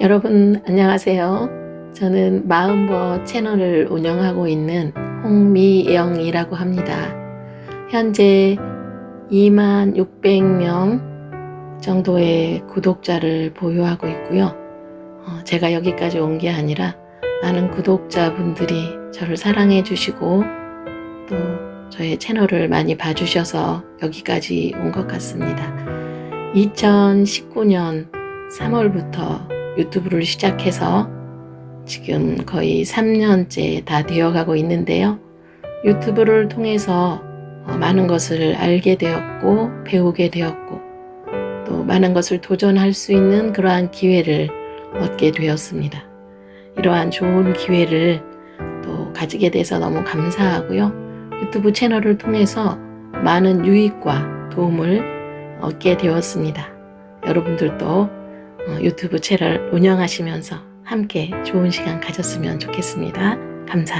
여러분 안녕하세요. 저는 마음버 채널을 운영하고 있는 홍미영이라고 합니다. 현재 2만 600명 정도의 구독자를 보유하고 있고요. 어, 제가 여기까지 온 게 아니라 많은 구독자분들이 저를 사랑해 주시고 또 저의 채널을 많이 봐주셔서 여기까지 온 것 같습니다. 2019년 3월부터 유튜브를 시작해서 지금 거의 3년째 다 되어가고 있는데요. 유튜브를 통해서 어, 많은 것을 알게 되었고 배우게 되었고 또 많은 것을 도전할 수 있는 그러한 기회를 얻게 되었습니다. 이러한 좋은 기회를 또 가지게 돼서 너무 감사하고요. 유튜브 채널을 통해서 많은 유익과 도움을 얻게 되었습니다. 여러분들도 어, 유튜브 채널 운영하시면서 함께 좋은 시간 가졌으면 좋겠습니다. 감사합니다.